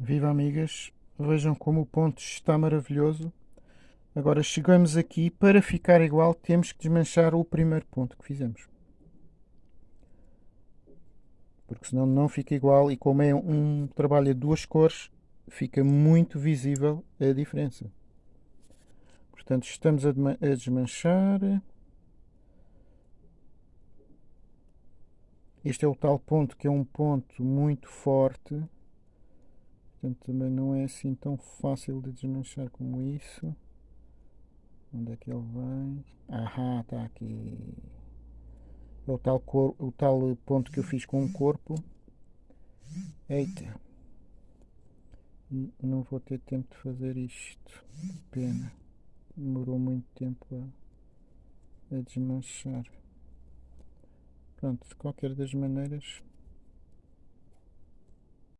Viva amigas, vejam como o ponto está maravilhoso. Agora chegamos aqui, para ficar igual temos que desmanchar o primeiro ponto que fizemos. Porque senão não fica igual e como é um trabalho a duas cores, fica muito visível a diferença. Portanto, estamos a desmanchar. Este é o tal ponto que é um ponto muito forte. Portanto, também não é assim tão fácil de desmanchar como isso. Onde é que ele vem? Ahá, está aqui. É o tal, cor, o tal ponto que eu fiz com o corpo. Eita. Não vou ter tempo de fazer isto. Pena. Demorou muito tempo a, a desmanchar. Pronto, de qualquer das maneiras